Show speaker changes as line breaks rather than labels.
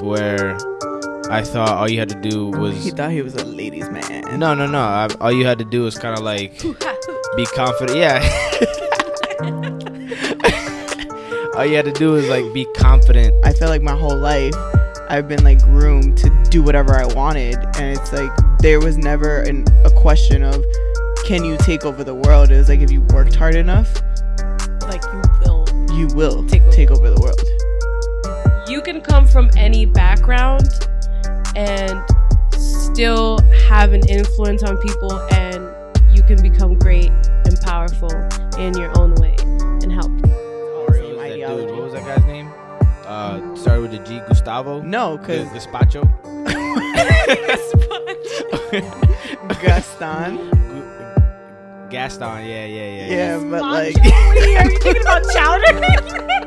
where I thought all you had to do was
He thought he was a ladies' man.
no, no, no. I, all you had to do was kind of like be confident. Yeah. all you had to do is like be confident.
I feel like my whole life I've been like groomed to do whatever I wanted, and it's like there was never an, a question of can you take over the world. It was like if you worked hard enough,
Like you will.
you will
Take over.
take over the world.
You can come from any background and still have an influence on people, and you can become great and powerful in your own way and help.
Mario was that dude. What was that guy's name? Uh, started with the G. Gustavo.
No,
G-
because
Gazpacho.
Gaston.
Gu- Gaston. Yeah, yeah, yeah.
Yeah, but like
Are you thinking about chowder?